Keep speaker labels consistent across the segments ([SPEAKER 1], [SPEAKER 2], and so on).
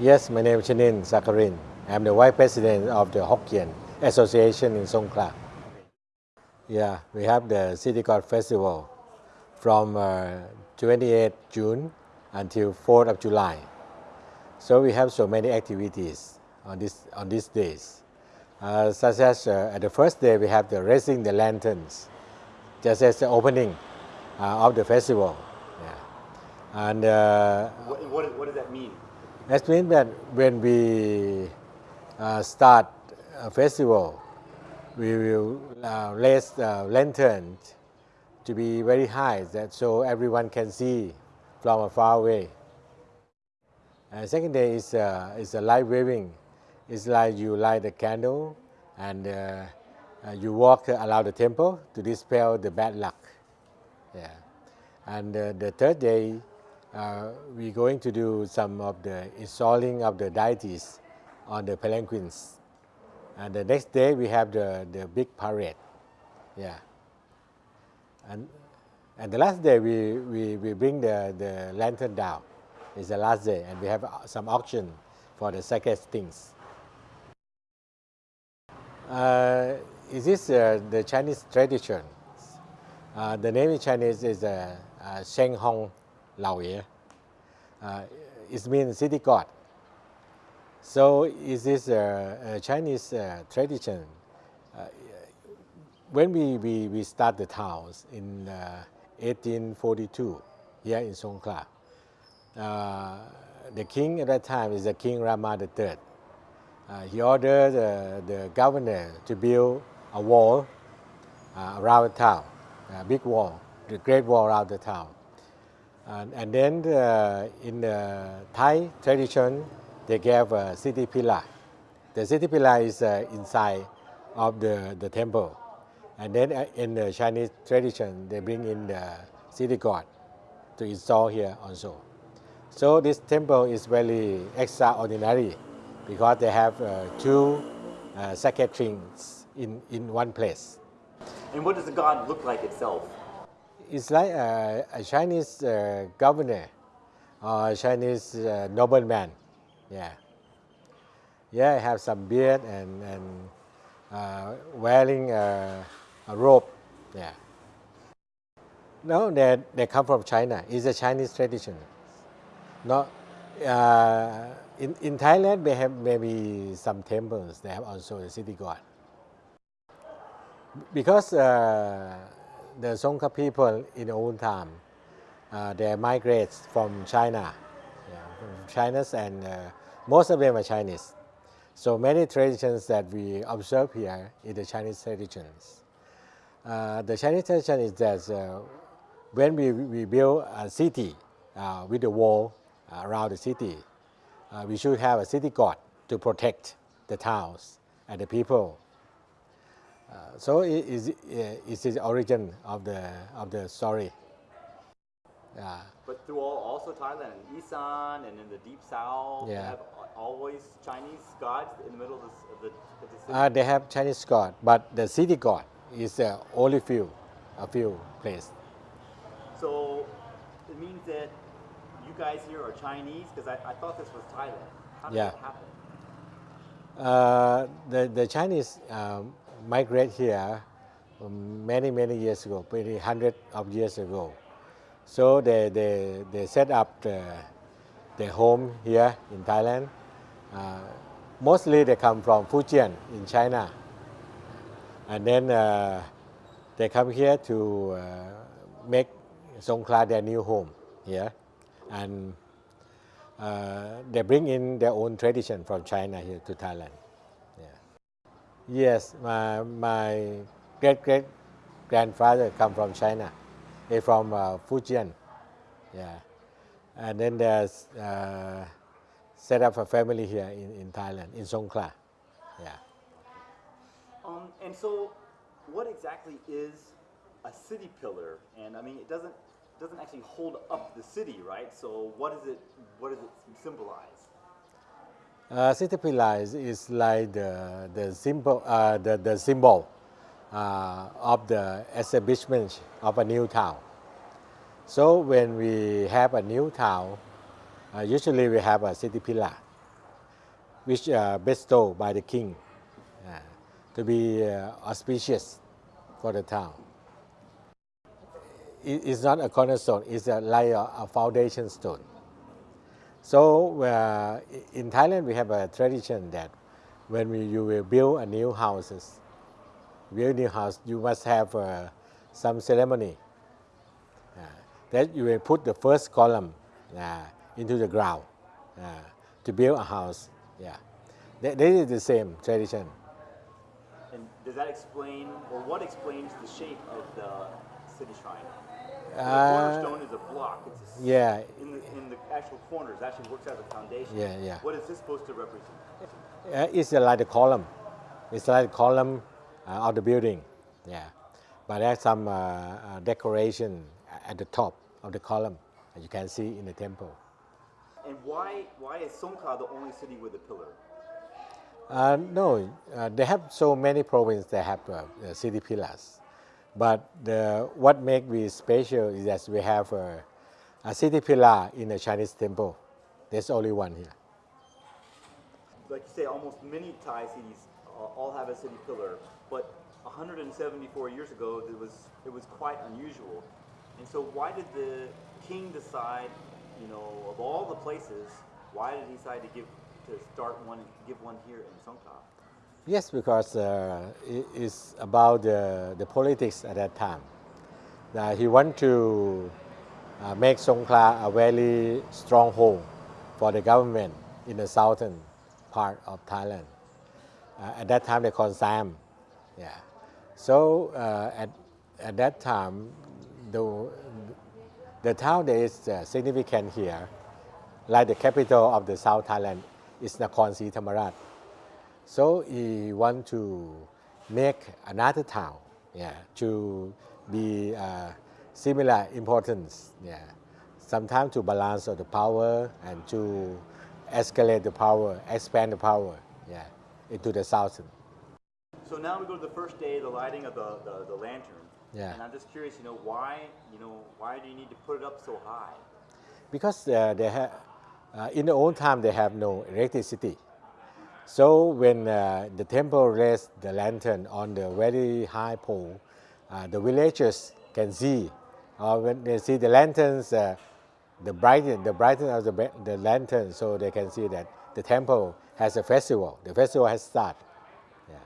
[SPEAKER 1] Yes, my name is Chanin Sakarin. I'm the Vice President of the Hokkien Association in Songkhla. Yeah, we have the City God Festival from uh, 28 June until 4th of July. So we have so many activities on, this, on these days. Uh, such as uh, at the first day we have the raising the lanterns, just as the opening uh, of the festival. Yeah. And uh,
[SPEAKER 2] What, what, what does that mean?
[SPEAKER 1] That means that when we uh, start a festival, we will uh, raise the lantern to be very high that so everyone can see from a far away. And second day is, uh, is a light waving. It's like you light a candle and uh, uh, you walk around the temple to dispel the bad luck. Yeah. And uh, the third day, uh, we're going to do some of the installing of the deities on the palanquins. And the next day we have the, the big parade. Yeah. And, and the last day we, we, we bring the, the lantern down. It's the last day and we have uh, some auction for the sacred things. Uh, is this uh, the Chinese tradition? Uh, the name in Chinese is uh, uh, Sheng Hong Lao. Uh, it means city god. So is this a, a Chinese uh, tradition? Uh, when we, we, we start the towns in uh, 1842 here in Songkhla, uh, the king at that time is the King Rama III. Uh, he ordered uh, the governor to build a wall uh, around the town, a big wall, the great wall around the town. And, and then uh, in the Thai tradition, they gave a city pillar. The city pillar is uh, inside of the, the temple. And then uh, in the Chinese tradition, they bring in the city god to install here also. So this temple is very extraordinary because they have uh, two uh, sacred things in, in one place.
[SPEAKER 2] And what does the god look like itself?
[SPEAKER 1] It's like a, a Chinese uh, governor or a Chinese uh, nobleman. Yeah. Yeah, have some beard and, and uh, wearing a, a robe. Yeah. No, they, they come from China. It's a Chinese tradition. No, uh, in, in Thailand, They have maybe some temples. They have also a city god. Because uh, the Songkhla people in old time, uh, they migrate from China, yeah, from China, and uh, most of them are Chinese. So many traditions that we observe here is the Chinese traditions. Uh, the Chinese tradition is that uh, when we, we build a city uh, with a wall around the city, uh, we should have a city god to protect the towns and the people. Uh, so it is, uh, is the origin of the, of the story. Yeah.
[SPEAKER 2] But through all, also Thailand and Isan and in the deep south, they have always Chinese gods in the middle of the, of the, of the city.
[SPEAKER 1] Uh, they have Chinese god, but the city god is uh, only few, a few place.
[SPEAKER 2] so it means that you guys here are Chinese because I, I thought this was Thailand. How did
[SPEAKER 1] Yeah.
[SPEAKER 2] that happen?
[SPEAKER 1] Uh, the, the Chinese um, migrate here um, many, many years ago, maybe hundred of years ago. So they, they, they set up the, their home here in Thailand. Uh, mostly they come from Fujian in China. And then uh, they come here to uh, make Songkhla their new home here. And uh, they bring in their own tradition from China here to Thailand. Yes, my, my great great grandfather come from China. He from uh, Fujian. Yeah. And then there's uh, set up a family here in, in Thailand, in Songkhla. Yeah.
[SPEAKER 2] Um, and so, what exactly is a city pillar? And I mean, it doesn't doesn't actually hold up the city, right? So, what does it what does it symbolize?
[SPEAKER 1] Uh, city pillar is, like the, the, symbol, uh, the, the symbol uh, of the establishment of a new town. So when we have a new town, uh, usually we have a city pillar. which uh, bestowed by the king uh, to be uh, auspicious for the town. It- it's not a cornerstone, it's a, like a, a foundation stone. So uh, in Thailand, we have a tradition that when we, you will build a new houses, build new house, you must have uh, some ceremony. Uh, that you will put the first column uh, into the ground uh, to build a house. Yeah, that, that is the same tradition.
[SPEAKER 2] And does that explain, or what explains the shape of the city shrine? the
[SPEAKER 1] Uh,
[SPEAKER 2] cornerstone is a block. It's a
[SPEAKER 1] yeah,
[SPEAKER 2] in the in the actual corners actually works as a foundation.
[SPEAKER 1] Yeah, yeah.
[SPEAKER 2] What is this supposed to represent?
[SPEAKER 1] Uh, it's like the column. It's like the column uh, of the building. Yeah, but there's some uh, uh, decoration at the top of the column, as you can see in the temple.
[SPEAKER 2] And why why is Songkla the only city with a pillar?
[SPEAKER 1] Uh, no, uh, they have so many provinces that have uh, uh, city pillars, but the, what makes we special is that we have a, a city pillar in the Chinese temple. There's only one here.
[SPEAKER 2] Like you say, almost many Thai cities uh, all have a city pillar, but 174 years ago it was it was quite unusual. And so why did the king decide, you know, of all the places, why did he decide to give to start one give one here in Songkla?
[SPEAKER 1] Yes, because uh, it is about the, the politics at that time. Uh, he want to uh, make Songkla a very stronghold for the government in the southern part of Thailand. Uh, at that time, they called Siam. Yeah. So uh, at, at that time, the, the town that is uh, significant here, like the capital of the South Thailand, is Nakhon Si Thammarat. So he want to make another town, yeah, to be uh, similar importance, yeah. Sometimes to balance of the power and to escalate the power, expand the power, yeah, into the southern.
[SPEAKER 2] So now we go to the first day, the lighting of the, the, the lantern.
[SPEAKER 1] Yeah.
[SPEAKER 2] And I'm just curious, you know, why, you know, why do you need to put it up so high?
[SPEAKER 1] because uh, they have uh, in the old time they have no electricity so when uh, the temple raised the lantern on the very high pole uh, the villagers can see or when they see the lanterns uh, the brightness the brightness of the, the lantern so they can see that the temple has a festival the festival has started yeah.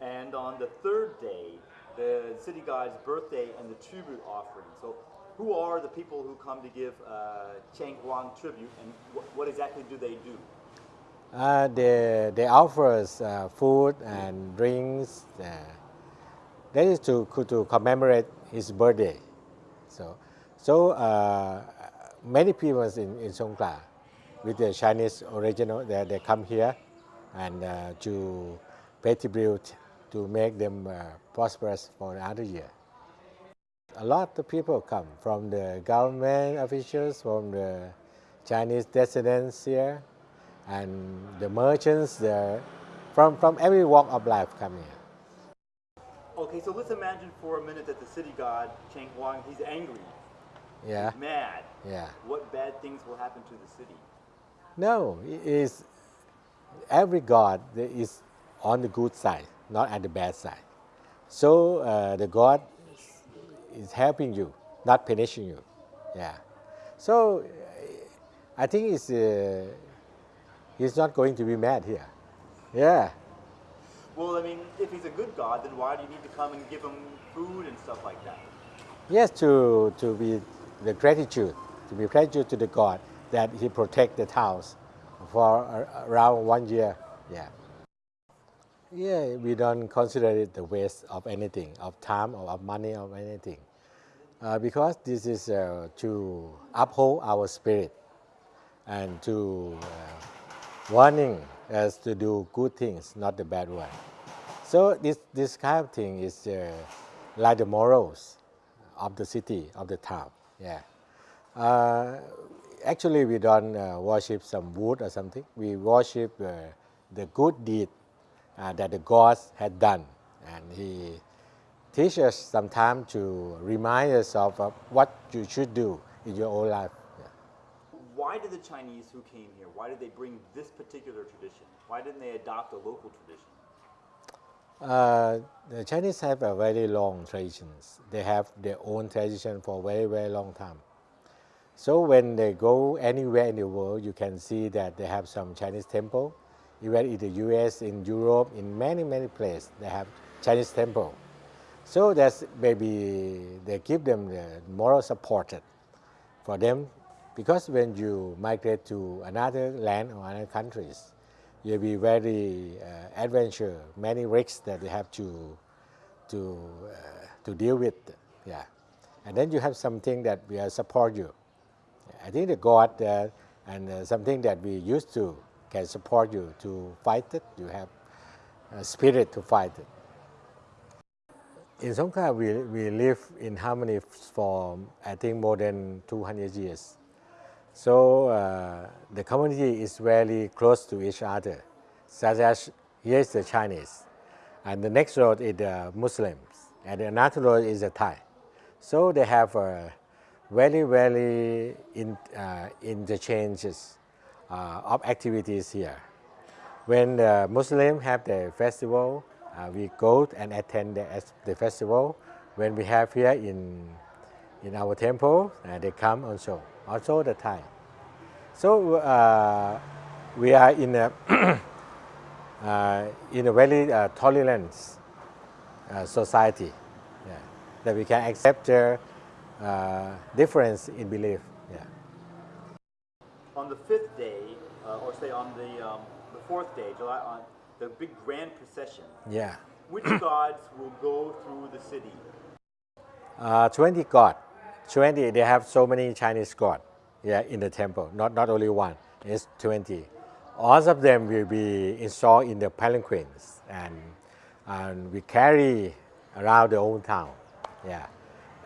[SPEAKER 2] And on the third day, the city god's birthday and the tribute offering. So, who are the people who come to give uh, Cheng Huang tribute, and wh- what exactly do they do?
[SPEAKER 1] Uh, they, they offer us uh, food and drinks. Uh, that is to, to commemorate his birthday. So, so uh, many people in, in Songkla with the Chinese original, they, they come here and uh, to pay tribute to make them uh, prosperous for another year. A lot of people come from the government officials, from the Chinese descendants here, and the merchants, the, from, from every walk of life come here.
[SPEAKER 2] Okay, so let's imagine for a minute that the city god Cheng Huang, he's angry,
[SPEAKER 1] Yeah,
[SPEAKER 2] mad.
[SPEAKER 1] yeah.
[SPEAKER 2] What bad things will happen to the city?
[SPEAKER 1] No, it is every God is on the good side, not at the bad side. So uh, the God is helping you, not punishing you. Yeah. So I think it's, uh, he's not going to be mad here. Yeah.
[SPEAKER 2] Well, I mean, if he's a good god, then why do you need to come and give him food and stuff like that?
[SPEAKER 1] Yes, to, to be the gratitude, to be gratitude to the God that He protect the towns for around one year. Yeah. Yeah, we don't consider it the waste of anything, of time or of money or anything, uh, because this is uh, to uphold our spirit and to uh, warning as to do good things, not the bad one. So this this kind of thing is uh, like the morals of the city of the town. Yeah. Uh, actually, we don't uh, worship some wood or something. We worship uh, the good deed uh, that the gods had done, and He teaches us sometimes to remind us of uh, what you should do in your own life.
[SPEAKER 2] Why did the Chinese who came here, why did they bring this particular tradition? Why didn't they adopt a local tradition?
[SPEAKER 1] Uh, the Chinese have a very long traditions. They have their own tradition for a very very long time. So when they go anywhere in the world, you can see that they have some Chinese temple. Even in the U.S., in Europe, in many many places, they have Chinese temple. So that's maybe they give them the moral support for them, because when you migrate to another land or other countries, you'll be very uh, adventure, many risks that you have to to uh, to deal with. Yeah, and then you have something that will support you. I think the God uh, and something that we used to can support you to fight it. You have a spirit to fight it. In Songkla, we, we live in harmony for I think more than 200 years. So uh, the community is very close to each other, such as here is the Chinese, and the next road is the Muslims, and another road is the Thai. So they have a very, very in, uh, interchanges uh, of activities here. When the Muslims have their festival, uh, we go and attend the, the festival. When we have here in, in our temple, uh, they come also, also the Thai. So uh, we are in a, uh, in a very uh, tolerant uh, society yeah, that we can accept their uh, difference in belief. Yeah.
[SPEAKER 2] On the fifth day, uh, or say on the, um, the fourth day, July, on the big grand procession,
[SPEAKER 1] Yeah.
[SPEAKER 2] which gods will go through the city?
[SPEAKER 1] Uh, 20 god. 20, they have so many Chinese god yeah, in the temple, not, not only one, it's 20. All of them will be installed in the palanquins and, and we carry around the old town yeah,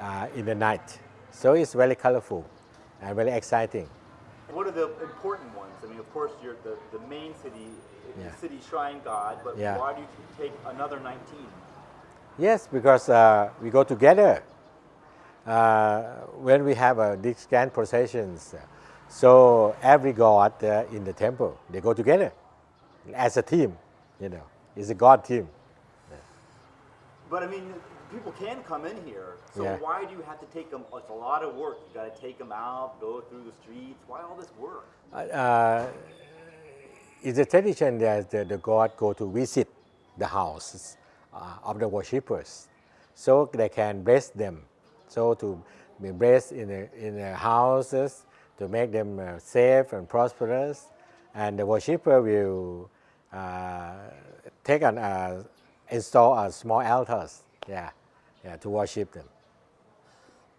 [SPEAKER 1] uh, in the night. So it's very colorful and very exciting.
[SPEAKER 2] What are the important ones? I mean, of course, you're the, the main city,
[SPEAKER 1] Yeah.
[SPEAKER 2] city shrine god, but
[SPEAKER 1] Yeah.
[SPEAKER 2] why do you take another 19?
[SPEAKER 1] Yes, because uh, we go together when we have uh, these grand processions. So every god uh, in the temple, they go together as a team, you know, it's a god team.
[SPEAKER 2] But I mean, people can come in here. So
[SPEAKER 1] Yeah.
[SPEAKER 2] why do you have to take them? It's a lot of work. You got to take them out, go through the streets. Why all this work?
[SPEAKER 1] Uh, it's a tradition that the, the god go to visit the houses uh, of the worshippers, so they can bless them. So to be blessed in the, in the houses to make them uh, safe and prosperous, and the worshipper will uh, take an uh, install a small altars, yeah, yeah, to worship them.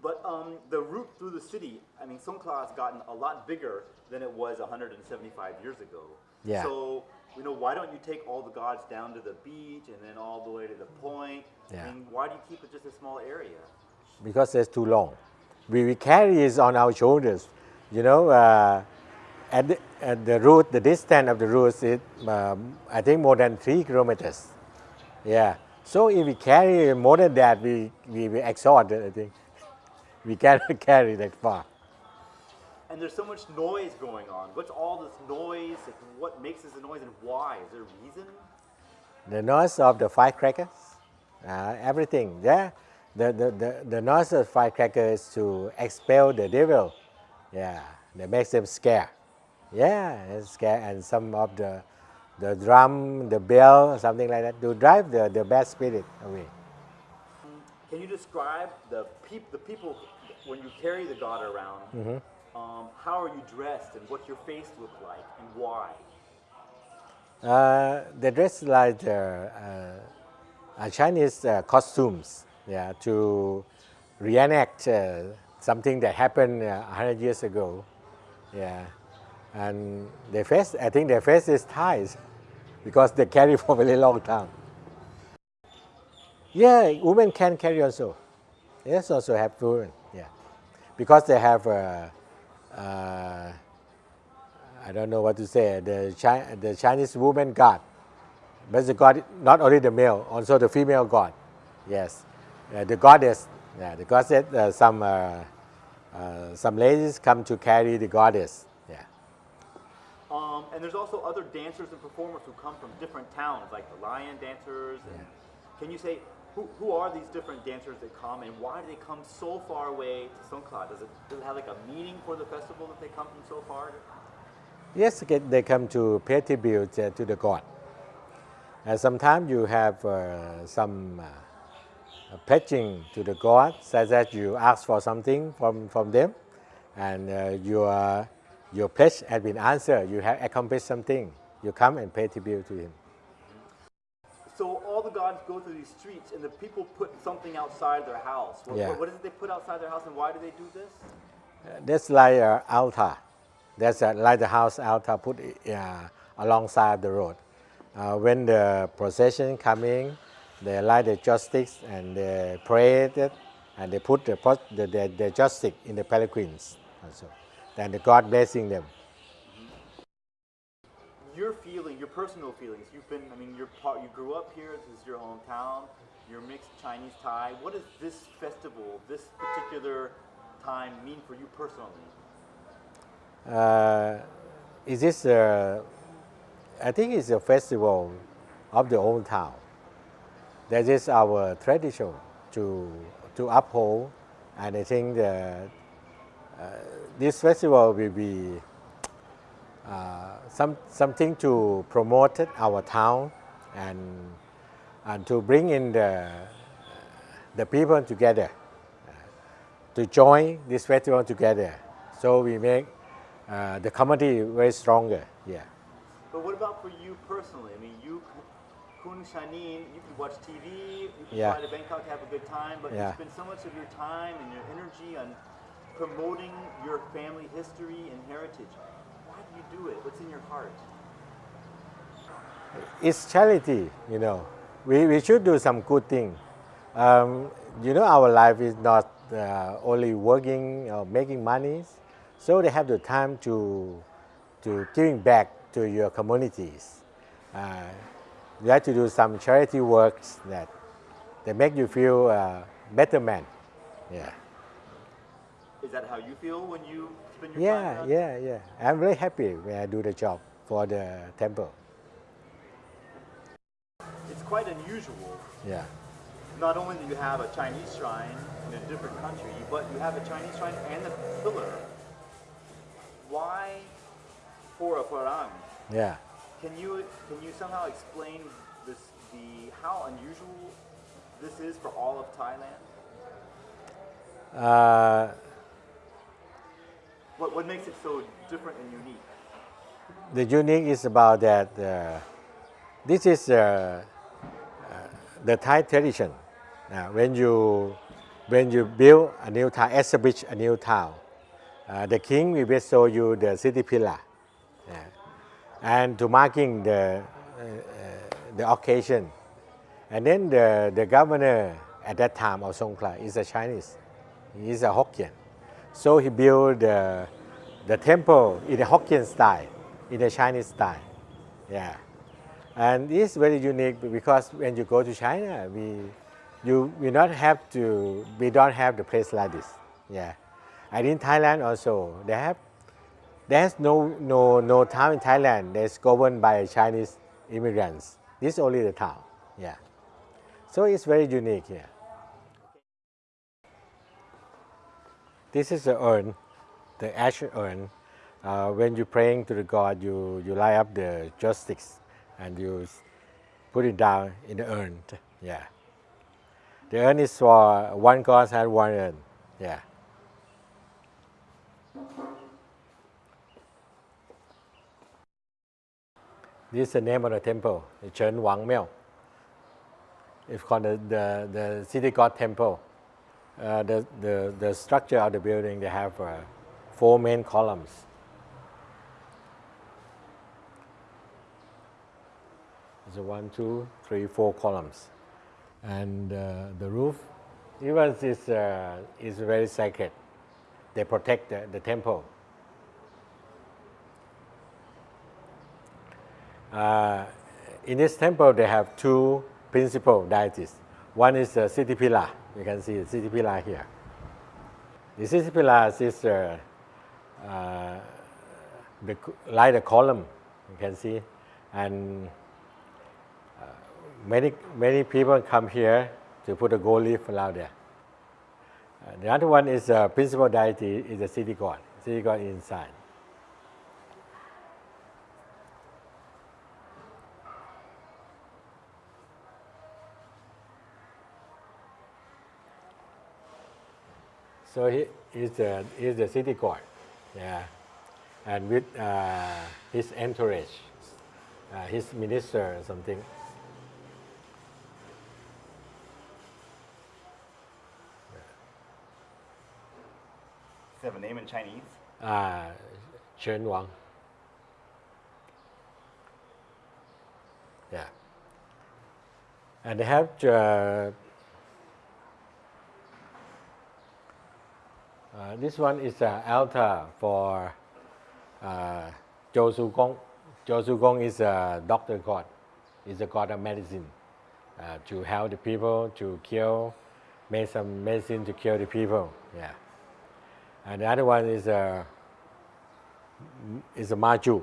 [SPEAKER 2] But um, the route through the city, I mean, Songkla has gotten a lot bigger than it was 175 years ago.
[SPEAKER 1] Yeah.
[SPEAKER 2] So, you know, why don't you take all the gods down to the beach and then all the way to the point?
[SPEAKER 1] Yeah.
[SPEAKER 2] I mean, why do you keep it just a small area?
[SPEAKER 1] Because it's too long. We, we carry it on our shoulders. You know, uh, at, the, at the route, the distance of the route is, um, I think, more than three kilometers. Yeah. So if we carry more than that, we, we, we exhaust, I think. We cannot carry that far.
[SPEAKER 2] And there's so much noise going on. What's all this noise? What makes this noise and why? Is there a reason?
[SPEAKER 1] The noise of the firecrackers, uh, everything. Yeah, the, the, the, the noise of firecrackers is to expel the devil. Yeah, that makes them scared. Yeah, it's scare and some of the the drum, the bell, something like that to drive the, the bad spirit away.
[SPEAKER 2] Can you describe the peop- the people when you carry the god around? Um, how are you dressed and what your face look like and why?
[SPEAKER 1] Uh, they dress like the, uh, uh, Chinese uh, costumes, yeah, to reenact uh, something that happened uh, 100 years ago, yeah. And their face, I think their face is ties because they carry for a very long time. Yeah, women can carry also. Yes, also have women, yeah, because they have. Uh, uh, I don't know what to say. The, Chi- the Chinese woman god, but the god not only the male, also the female god. Yes, the goddess. Yeah, the goddess. Uh, some uh, uh, some ladies come to carry the goddess. Yeah.
[SPEAKER 2] Um, and there's also other dancers and performers who come from different towns, like the lion dancers. And Can you say who, who are these different dancers that come, and why do they come so far away to Songkla? Does it does it have like a meaning for the festival that they come from so far?
[SPEAKER 1] Yes, they come to pay tribute uh, to the god. And sometimes you have uh, some uh, pledging to the god, such that you ask for something from, from them, and uh, your, your pledge has been answered. You have accomplished something. You come and pay tribute to him.
[SPEAKER 2] So all the gods go through these streets, and the people put something outside their house. What,
[SPEAKER 1] Yeah.
[SPEAKER 2] what, what is it they put outside their house, and why do they do this?
[SPEAKER 1] Uh, That's like an altar. That's a, like the house altar put uh, alongside the road. Uh, when the procession coming, they light the joss sticks and they pray it, and they put the, pot- the, the, the joss stick in the palanquins also. Then the God blessing them.
[SPEAKER 2] Your feeling, your personal feelings. You've been, I mean, you're part, you grew up here. This is your hometown. You're mixed Chinese Thai. What does this festival, this particular time, mean for you personally?
[SPEAKER 1] Uh, is this, uh, I think it's a festival of the old town. That is our tradition to, to uphold, and I think the, uh, this festival will be uh, some, something to promote our town and, and to bring in the, the people together uh, to join this festival together. So we make uh, the community very stronger. Yeah.
[SPEAKER 2] But what about for you personally? I mean, you, Khun Chanin, you can watch TV, you can
[SPEAKER 1] Yeah.
[SPEAKER 2] fly to Bangkok, to have a good time, but
[SPEAKER 1] Yeah.
[SPEAKER 2] you spend so much of your time and your energy on promoting your family history and heritage. Why do you do it? What's in your heart?
[SPEAKER 1] It's charity, you know. We, we should do some good thing. Um, you know, our life is not uh, only working or making money, so they have the time to, to giving back to your communities. Uh, you have to do some charity works that, that make you feel uh, better man. Yeah.
[SPEAKER 2] Is that how you feel when you spend your
[SPEAKER 1] Yeah,
[SPEAKER 2] time?
[SPEAKER 1] yeah, yeah. yeah. I'm very happy when I do the job for the temple.
[SPEAKER 2] It's quite unusual.
[SPEAKER 1] Yeah.
[SPEAKER 2] Not only do you have a Chinese shrine in a different country, but you have a Chinese shrine and a pillar. Why for a Parang?
[SPEAKER 1] Yeah.
[SPEAKER 2] Can you can you somehow explain this the how unusual this is for all of Thailand?
[SPEAKER 1] Uh,
[SPEAKER 2] What what makes it so different and unique?
[SPEAKER 1] the unique is about that uh, this is uh, uh, the Thai tradition. When you when you build a new town, establish a new town, uh, the king will show you the city pillar. And to marking the uh, uh, the occasion, and then the the governor at that time of Songkla is a Chinese, he is a Hokkien, so he built the the temple in a Hokkien style, in a Chinese style, yeah. And it's very unique because when you go to China, we, you we not have to, we don't have the place like this. Yeah. And in Thailand also, they have, there's no, no, no town in Thailand that's governed by Chinese immigrants. This is only the town. Yeah. So it's very unique here. This is the urn, the ash urn. Uh, when you're praying to the God, you, you light up the joss sticks and you put it down in the urn. Yeah. The urn is for one God and one urn. Yeah. This is the name of the temple, Chen Wang Miao. It's called the, the, the city god temple. Uh, the, the, the structure of the building, they have uh, four main columns. A one, two, three, four columns. And uh, the roof, even is, uh, is very sacred. They protect the, the temple. Uh, in this temple, they have two principal deities. One is the city pillar. You can see the city pillar here. The city pillar is uh, uh, the like the column you can see and uh, many many people come here to put a gold leaf around there Uh, the other one is uh, principal deity is the city god city god inside So he is the is the city guard, yeah, and with uh, his entourage, uh, his minister or something.
[SPEAKER 2] Does have a name in Chinese?
[SPEAKER 1] Uh, Chen Wang. Yeah. And they have uh, uh, this one is an altar for uh, Zhou Su Gong. Zhou Su Gong is a doctor god. Is a god of medicine uh, to help the people to cure, make some medicine to cure the people. Yeah. And the other one is a is a Mazu.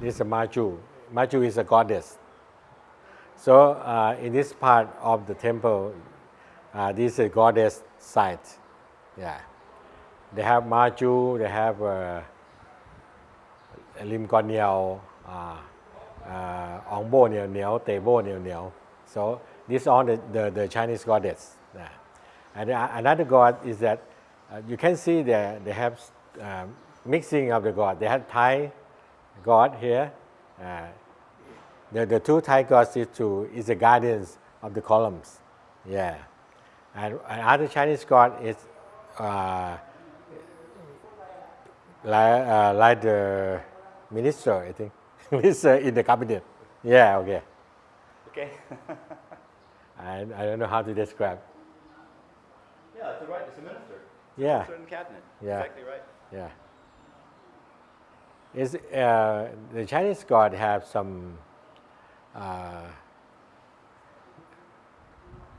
[SPEAKER 1] this is Mazu. Mazu is a goddess. So, uh, in this part of the temple, uh, this is a goddess site. Yeah. They have Mazu, they have uh, Lim Kon Niao, uh, uh, Ong Bo Niao Niao, Te Bo Niao Niao. So, these all the, the, the Chinese goddess. Yeah. And uh, another god is that uh, you can see that they have mixing of the god. They have Thai, god here uh, the, the two Thai gods is, to, is the guardians of the columns yeah and another Chinese god is uh, like, uh, like the minister, I think, minister in the cabinet. Yeah, okay.
[SPEAKER 2] Okay.
[SPEAKER 1] I, I don't know how to describe.
[SPEAKER 2] yeah, that's right. It's a minister.
[SPEAKER 1] Yeah,
[SPEAKER 2] Minister in cabinet.
[SPEAKER 1] Yeah.
[SPEAKER 2] Exactly right.
[SPEAKER 1] yeah. Is uh, the Chinese god have some? Uh,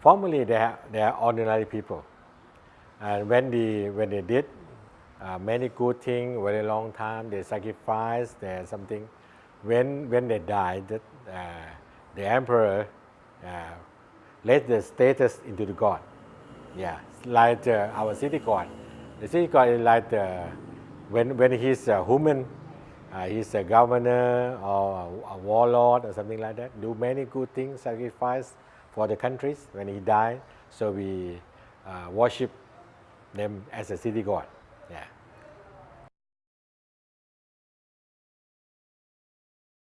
[SPEAKER 1] formerly, they are, they are ordinary people, and when they when they did uh, many good things very long time, they sacrifice, they something. When when they died, uh, the emperor uh, let the status into the god. Yeah, like uh, our city god. The city god is like the, when when he's a human, uh, he's a governor or a, a warlord or something like that. Do many good things, sacrifice for the countries when he died. So we uh, worship them as a city god.